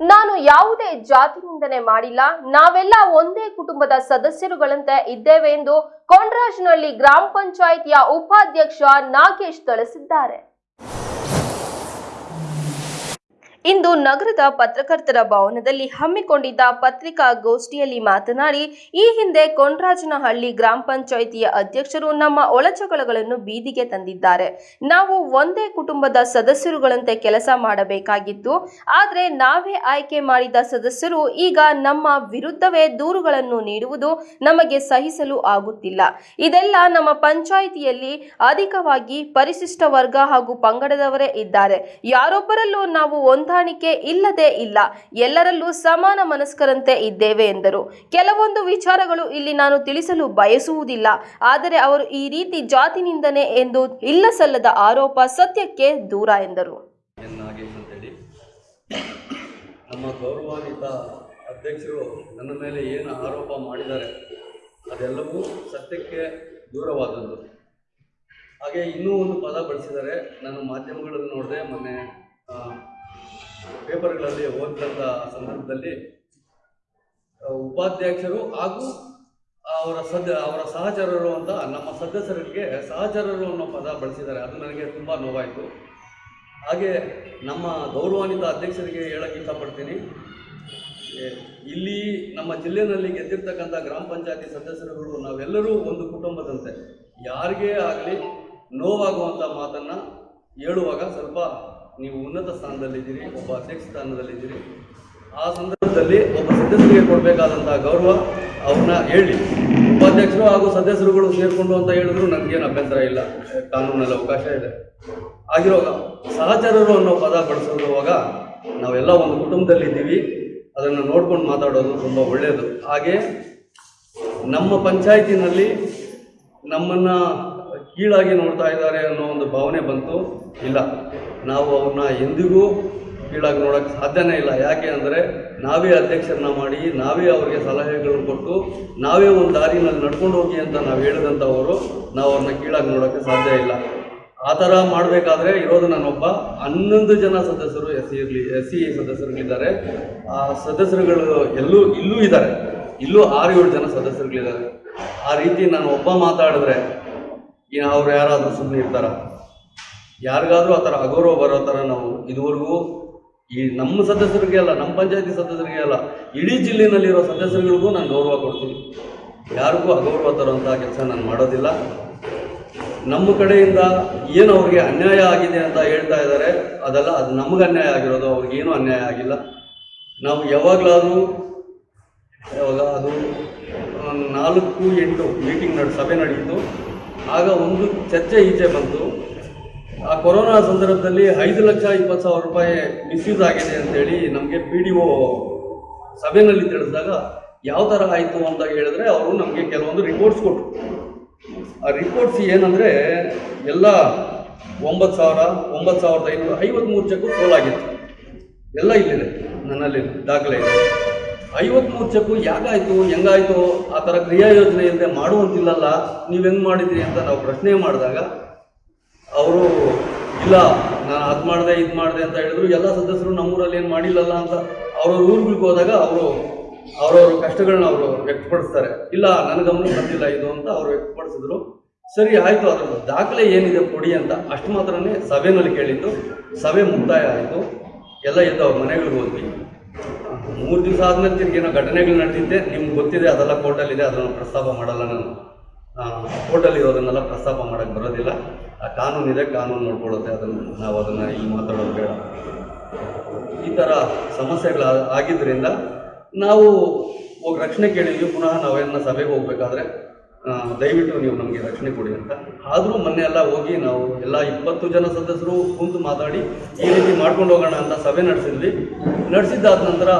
ನಾನು ಯಾವುದೇ ಜಾತಿ ನಿಂದನೆ ಮಾಡಿಲ್ಲ. ನಾವೆಲ್ಲ ಒಂದೇ ಕುಟುಂಬದ ಸದಸ್ಯರುಗಳಂತೆ ಇದ್ದೇವೆ ಎಂದು ಕೊಂಡ್ರಾಜ್ನಹಳ್ಳಿ ಗ್ರಾಮ ಪಂಚಾಯಿತಿಯ ಉಪಾಧ್ಯಕ್ಷ ನಾಗೇಶ್ ತಿಳಿಸಿದ್ದಾರೆ. ಇಂದು ನಗರದ ಪತ್ರಕರ್ತರ ಭವನದಲ್ಲಿ ಹಮ್ಮಿಕೊಂಡಿದ್ದ ಪತ್ರಿಕಾಗೋಷ್ಠಿಯಲ್ಲಿ ಮಾತನಾಡಿ, ಈ ಹಿಂದೆ ಕೊಂಡ್ರಾಜನಹಳ್ಳಿ ಗ್ರಾಮ ಪಂಚಾಯಿತಿಯ ಅಧ್ಯಕ್ಷರು ನಮ್ಮ ಒಳಜಗಳಗಳನ್ನು ಬೀದಿಗೆ ತಂದಿದ್ದಾರೆ. ನಾವು ಒಂದೇ ಕುಟುಂಬದ ಸದಸ್ಯರುಗಳಂತೆ ಕೆಲಸ ಮಾಡಬೇಕಾಗಿತ್ತು. ಆದರೆ ನಾವೇ ಆಯ್ಕೆ ಮಾಡಿದ ಸದಸ್ಯರು ಈಗ ನಮ್ಮ ವಿರುದ್ಧವೇ ದೂರುಗಳನ್ನು ನೀಡುವುದು ನಮಗೆ ಸಹಿಸಲು ಆಗುತ್ತಿಲ್ಲ. ಇದೆಲ್ಲ ನಮ್ಮ ಪಂಚಾಯಿತಿಯಲ್ಲಿ ಅಧಿಕವಾಗಿ ಪರಿಶಿಷ್ಟ ವರ್ಗ ಹಾಗೂ ಪಂಗಡದವರೇ ಇದ್ದಾರೆ. ಯಾರೊಬ್ಬರಲ್ಲೂ ನಾವು ಹೊಂದಾಣಿಕೆ ಇಲ್ಲದೆ ಇಲ್ಲ. ಎಲ್ಲರಲ್ಲೂ ಸಮಾನ ಮನಸ್ಕರಂತೆ ಇದ್ದೇವೆ ಎಂದರು. ಕೆಲವೊಂದು ವಿಚಾರಗಳು ಇಲ್ಲಿ ನಾನು ತಿಳಿಸಲು ಬಯಸುವುದಿಲ್ಲ. ಆದರೆ ಅವರು ಈ ರೀತಿ ಜಾತಿ ನಿಂದನೆ ಎಂದು ಇಲ್ಲ ಸಲ್ಲದ ಆರೋಪ ಸತ್ಯಕ್ಕೆ ದೂರ ಎಂದರು. ನಮ್ಮ ಗೌರವಾನ್ವಿತ ಅಧ್ಯಕ್ಷರು ನನ್ನ ಮೇಲೆ ಏನು ಆರೋಪ ಮಾಡಿದ್ದಾರೆ, ಅದೆಲ್ಲವೂ ಸತ್ಯಕ್ಕೆ ದೂರವಾದದ್ದು. ಹಾಗೆ ಇನ್ನೂ ಒಂದು ಪದ ಬಳಸಿದ್ದಾರೆ ನಾನು ಮಾಧ್ಯಮಗಳನ್ನು ನೋಡಿದೆ ಮೊನ್ನೆ ಪೇಪರ್ಗಳಲ್ಲಿ ಓದಿದಂಥ ಸಂದರ್ಭದಲ್ಲಿ ಉಪಾಧ್ಯಕ್ಷರು ಹಾಗೂ ಅವರ ಸದ, ಅವರ ಸಹಚರರು ಅಂತ ನಮ್ಮ ಸದಸ್ಯರಿಗೆ ಸಹಚರರು ಅನ್ನೋ ಪದ ಬಳಸಿದ್ದಾರೆ. ಅದು ನನಗೆ ತುಂಬ ನೋವಾಯಿತು. ಹಾಗೆ ನಮ್ಮ ಗೌರವಾನ್ವಿತ ಅಧ್ಯಕ್ಷರಿಗೆ ಹೇಳಕ್ಕೆ ಇಷ್ಟಪಡ್ತೀನಿ. ಇಲ್ಲಿ ನಮ್ಮ ಜಿಲ್ಲೆಯಲ್ಲಿ ಗೆದ್ದಿರ್ತಕ್ಕಂಥ ಗ್ರಾಮ ಪಂಚಾಯತಿ ಸದಸ್ಯರುಗಳು ನಾವೆಲ್ಲರೂ ಒಂದು ಕುಟುಂಬದಂತೆ. ಯಾರಿಗೇ ಆಗಲಿ ನೋವಾಗುವಂಥ ಮಾತನ್ನು ಹೇಳುವಾಗ ಸ್ವಲ್ಪ ನೀವು ಉನ್ನತ ಸ್ಥಾನದಲ್ಲಿದ್ದೀರಿ, ಒಬ್ಬ ಅಧ್ಯಕ್ಷ ಸ್ಥಾನದಲ್ಲಿದ್ದೀರಿ. ಆ ಸಂದರ್ಭದಲ್ಲಿ ಒಬ್ಬ ಸದಸ್ಯರಿಗೆ ಕೊಡಬೇಕಾದಂತಹ ಗೌರವ ಅವ್ರನ್ನ ಹೇಳಿ. ಉಪಾಧ್ಯಕ್ಷರು ಹಾಗೂ ಸದಸ್ಯರುಗಳು ಸೇರಿಕೊಂಡು ಅಂತ ಹೇಳಿದ್ರು ನನಗೇನು ಅಭ್ಯಂತರ ಇಲ್ಲ. ಕಾನೂನಲ್ಲಿ ಅವಕಾಶ ಇದೆ. ಆಗಿರುವಾಗ ಸಹಚರರು ಅನ್ನೋ ಪದ ಬಳಸಿರುವಾಗ ನಾವೆಲ್ಲ ಒಂದು ಕುಟುಂಬದಲ್ಲಿದ್ದೀವಿ. ಅದನ್ನು ನೋಡ್ಕೊಂಡು ಮಾತಾಡೋದು ತುಂಬ ಒಳ್ಳೆಯದು ಹಾಗೆ ನಮ್ಮ ಪಂಚಾಯತಿನಲ್ಲಿ ನಮ್ಮನ್ನು ಕೀಳಾಗಿ ನೋಡ್ತಾ ಇದ್ದಾರೆ ಅನ್ನೋ ಒಂದು ಭಾವನೆ ಬಂತು. ಇಲ್ಲ, ನಾವು ಅವ್ರನ್ನ ಎಂದಿಗೂ ಕೀಳಾಗಿ ನೋಡೋಕ್ಕೆ ಸಾಧ್ಯನೇ ಇಲ್ಲ. ಯಾಕೆ ಅಂದರೆ ನಾವೇ ಅಧ್ಯಕ್ಷರನ್ನ ಮಾಡಿ, ನಾವೇ ಅವರಿಗೆ ಸಲಹೆಗಳನ್ನು ಕೊಟ್ಟು, ನಾವೇ ಒಂದು ದಾರಿನಲ್ಲಿ ನಡ್ಕೊಂಡು ಹೋಗಿ ಅಂತ ನಾವು ಹೇಳಿದಂಥವರು ನಾವು ಅವ್ರನ್ನ ಕೀಳಾಗಿ ನೋಡೋಕ್ಕೆ ಸಾಧ್ಯ ಇಲ್ಲ. ಆ ಥರ ಮಾಡಬೇಕಾದ್ರೆ ಇರೋದು ನಾನೊಬ್ಬ ಹನ್ನೊಂದು ಜನ ಸದಸ್ಯರು ಎಸ್ ಸಿ ಇರಲಿ, ಎಸ್ ಸಿ ಸದಸ್ಯರುಗಳಿದ್ದಾರೆ. ಆ ಸದಸ್ಯರುಗಳು ಎಲ್ಲೂ, ಇಲ್ಲೂ ಇದ್ದಾರೆ. ಇಲ್ಲೂ ಆರು ಏಳು ಜನ ಸದಸ್ಯರುಗಳಿದ್ದಾರೆ. ಆ ರೀತಿ ನಾನು ಒಬ್ಬ ಮಾತಾಡಿದ್ರೆ ಇನ್ನು ಅವ್ರು ಯಾರಾದರೂ ಸುಮ್ಮನೆ ಇರ್ತಾರ? ಯಾರಿಗಾದರೂ ಆ ಥರ ಅಗೌರವ ಬರೋ ಥರ ನಾವು ಇದುವರೆಗೂ ಈ ನಮ್ಮ ಸದಸ್ಯರಿಗೆ ಅಲ್ಲ, ನಮ್ಮ ಪಂಚಾಯತಿ ಸದಸ್ಯರಿಗೆ ಅಲ್ಲ, ಇಡೀ ಜಿಲ್ಲೆನಲ್ಲಿರೋ ಸದಸ್ಯರುಗಳಿಗೂ ನಾನು ಗೌರವ ಕೊಡ್ತೀನಿ. ಯಾರಿಗೂ ಅಗೌರವ ತರುವಂಥ ಕೆಲಸ ನಾನು ಮಾಡೋದಿಲ್ಲ. ನಮ್ಮ ಕಡೆಯಿಂದ ಏನು ಅವ್ರಿಗೆ ಅನ್ಯಾಯ ಆಗಿದೆ ಅಂತ ಹೇಳ್ತಾ ಇದ್ದಾರೆ, ಅದೆಲ್ಲ ಅದು ನಮಗೆ ಅನ್ಯಾಯ ಆಗಿರೋದು ಅವ್ರಿಗೇನು ಅನ್ಯಾಯ ಆಗಿಲ್ಲ. ನಾವು ಯಾವಾಗಲಾದರೂ, ಯಾವಾಗ ಅದು, ನಾಲ್ಕು ಎಂಟು ಮೀಟಿಂಗ್ ನಡೆ, ಸಭೆ ನಡೆಯಿತು. ಆಗ ಒಂದು ಚರ್ಚೆ ಈಚೆ ಬಂತು. ಆ ಕೊರೋನಾ ಸಂದರ್ಭದಲ್ಲಿ ಐದು ಲಕ್ಷ ಇಪ್ಪತ್ತು ಸಾವಿರ ರೂಪಾಯಿ ಮಿಸ್ಯೂಸ್ ಆಗಿದೆ ಅಂತೇಳಿ ನಮಗೆ ಪಿ ಡಿ ಒ ಸಭೆಯಲ್ಲಿ ತಿಳಿಸಿದಾಗ ಯಾವ ಥರ ಆಯಿತು ಅಂತ ಹೇಳಿದ್ರೆ ಅವರು ನಮಗೆ ಕೆಲವೊಂದು ರಿಪೋರ್ಟ್ಸ್ ಕೊಟ್ಟರು ಆ ರಿಪೋರ್ಟ್ಸ್ ಏನಂದರೆ ಎಲ್ಲ ಒಂಬತ್ತು ಸಾವಿರ, ಒಂಬತ್ತು ಸಾವಿರದ ಐನೂರ ಐವತ್ತ್ಮೂರು ಚೆಕ್ಕು ಸೋಲಾಗಿತ್ತು. ಎಲ್ಲ ಇಲ್ಲಿದೆ ನನ್ನಲ್ಲಿ ದಾಖಲೆ ಇದೆ. ಐವತ್ಮೂರು ಚೆಕ್ಕು ಯಾಕಾಯಿತು, ಹೆಂಗಾಯಿತು, ಆ ಥರ ಕ್ರಿಯಾ ಯೋಜನೆ ಇಲ್ಲದೆ ಮಾಡುವಂತಿಲ್ಲಲ್ಲ, ನೀವು ಹೆಂಗೆ ಮಾಡಿದ್ರಿ ಅಂತ ನಾವು ಪ್ರಶ್ನೆ ಮಾಡಿದಾಗ, ಅವರು, ಇಲ್ಲ, ನಾನು ಅದು ಮಾಡಿದೆ, ಇದು ಮಾಡಿದೆ ಅಂತ ಹೇಳಿದ್ರು. ಎಲ್ಲ ಸದಸ್ಯರು ನಮ್ಮೂರಲ್ಲಿ ಏನು ಮಾಡಿಲ್ಲಲ್ಲ ಅಂತ ಅವ್ರವ್ರ ಊರುಗಳಿಗೆ ಹೋದಾಗ ಅವರು, ಅವರವ್ರ ಕಷ್ಟಗಳನ್ನ ಅವರು ವ್ಯಕ್ತಪಡಿಸ್ತಾರೆ. ಇಲ್ಲ ನನ್ನ ಗಮನ ಬಂದಿಲ್ಲ ಇದು ಅಂತ ಅವರು ವ್ಯಕ್ತಪಡಿಸಿದ್ರು. ಸರಿ, ಆಯಿತು ಅದರ ದಾಖಲೆ ಏನಿದೆ ಕೊಡಿ ಅಂತ ಅಷ್ಟು ಮಾತ್ರನೇ ಸಭೆನಲ್ಲಿ ಕೇಳಿದ್ದು. ಸಭೆ ಮುಕ್ತಾಯ ಆಯಿತು. ಎಲ್ಲ ಎದ್ದು ಅವ್ರ ಮನೆಗಳಿಗೆ ಹೋದ್ವಿ. ಮೂರು ದಿವಸ ಆದಮೇಲೆ ತಿರ್ಗಿ ಏನೋ ಘಟನೆಗಳು ನಡೆದಿದ್ದೆ. ನಿಮ್ಗೆ ಗೊತ್ತಿದೆ, ಅದೆಲ್ಲ ಕೋರ್ಟಲ್ಲಿದೆ ಅದನ್ನು ಪ್ರಸ್ತಾಪ ಮಾಡಲ್ಲ ನಾನು. ಕೋರ್ಟಲ್ಲಿ ಇರೋದನ್ನೆಲ್ಲ ಪ್ರಸ್ತಾಪ ಮಾಡೋಕ್ಕೆ ಬರೋದಿಲ್ಲ. ಆ ಕಾನೂನಿದೆ ಕಾನೂನು ನೋಡ್ಕೊಳ್ಳುತ್ತೆ. ಅದನ್ನು ನಾವು ಅದನ್ನು ಇಲ್ಲಿ ಮಾತಾಡೋದು ಬೇಡ. ಈ ಥರ ಸಮಸ್ಯೆಗಳು ಆಗಿದ್ದರಿಂದ ನಾವು ಹೋಗಿ ರಕ್ಷಣೆ ಕೇಳಿದ್ವಿ. ಪುನಃ ನಾವೇನ ಸಭೆಗೆ ಹೋಗಬೇಕಾದ್ರೆ ದಯವಿಟ್ಟು ನೀವು ನಮಗೆ ರಕ್ಷಣೆ ಕೊಡಿ ಅಂತ. ಆದರೂ ಮೊನ್ನೆ ಎಲ್ಲ ಹೋಗಿ ನಾವು ಎಲ್ಲ ಇಪ್ಪತ್ತು ಜನ ಸದಸ್ಯರು ಕುಂತು ಮಾತಾಡಿ ಈ ರೀತಿ ಮಾಡ್ಕೊಂಡು ಹೋಗೋಣ ಅಂತ ಸಭೆ ನಡೆಸಿದ್ವಿ. ನಡೆಸಿದ್ದಾದ ನಂತರ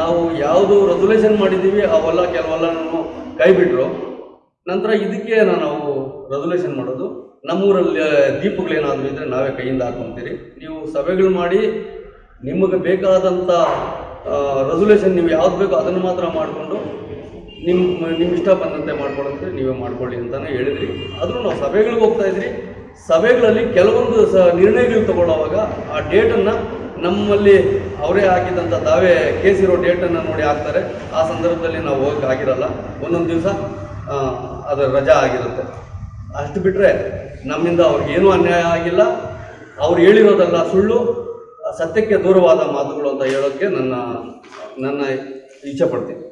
ನಾವು ಯಾವುದು ರೆಸೊಲ್ಯೂಷನ್ ಮಾಡಿದ್ದೀವಿ, ಅವೆಲ್ಲ ಕೆಲವೆಲ್ಲ ಕೈ ಬಿಟ್ಟರು ನಂತರ ಇದಕ್ಕೆ ನಾವು ರೆಸೊಲ್ಯೂಷನ್ ಮಾಡೋದು. ನಮ್ಮೂರಲ್ಲಿ ದೀಪಗಳೇನಾದರೂ ಇದ್ದರೆ ನಾವೇ ಕೈಯಿಂದ ಹಾಕೊತೀರಿ. ನೀವು ಸಭೆಗಳು ಮಾಡಿ, ನಿಮಗೆ ಬೇಕಾದಂಥ ರೆಸೊಲ್ಯೂಷನ್ ನೀವು ಯಾವ್ದು ಬೇಕೋ ಅದನ್ನು ಮಾತ್ರ ಮಾಡಿಕೊಂಡು ನಿಮ್ಮ ನಿಮ್ಮ ಇಷ್ಟ ಬಂದಂತೆ ಮಾಡ್ಕೊಳಂತೆ ನೀವೇ ಮಾಡ್ಕೊಳ್ಳಿ ಅಂತಲೇ ಹೇಳಿದ್ರಿ. ಆದರೂ ನಾವು ಸಭೆಗಳಿಗೆ ಹೋಗ್ತಾ ಇದ್ರಿ. ಸಭೆಗಳಲ್ಲಿ ಕೆಲವೊಂದು ಸ, ನಿರ್ಣಯಗಳು ತಗೊಳ್ಳೋವಾಗ ಆ ಡೇಟನ್ನು ನಮ್ಮಲ್ಲಿ ಅವರೇ ಹಾಕಿದಂಥ ತಾವೇ ಕೇಸಿರೋ ಡೇಟನ್ನು ನೋಡಿ ಹಾಕ್ತಾರೆ. ಆ ಸಂದರ್ಭದಲ್ಲಿ ನಾವು ಹೋಗಕ್ಕೆ ಆಗಿರಲ್ಲ. ಒಂದೊಂದು ದಿವಸ ಅದರ ರಜಾ ಆಗಿರುತ್ತೆ. ಅಷ್ಟು ಬಿಟ್ಟರೆ ನಮ್ಮಿಂದ ಅವ್ರಿಗೇನೂ ಅನ್ಯಾಯ ಆಗಿಲ್ಲ. ಅವ್ರು ಹೇಳಿರೋದಲ್ಲ ಸುಳ್ಳು. ಸತ್ಯಕ್ಕೆ ದೂರವಾದ ಮಾತುಗಳು ಅಂತ ಹೇಳೋಕ್ಕೆ ನನ್ನ ನನ್ನ ಇಚ್ಛೆ ಪಡ್ತೀನಿ.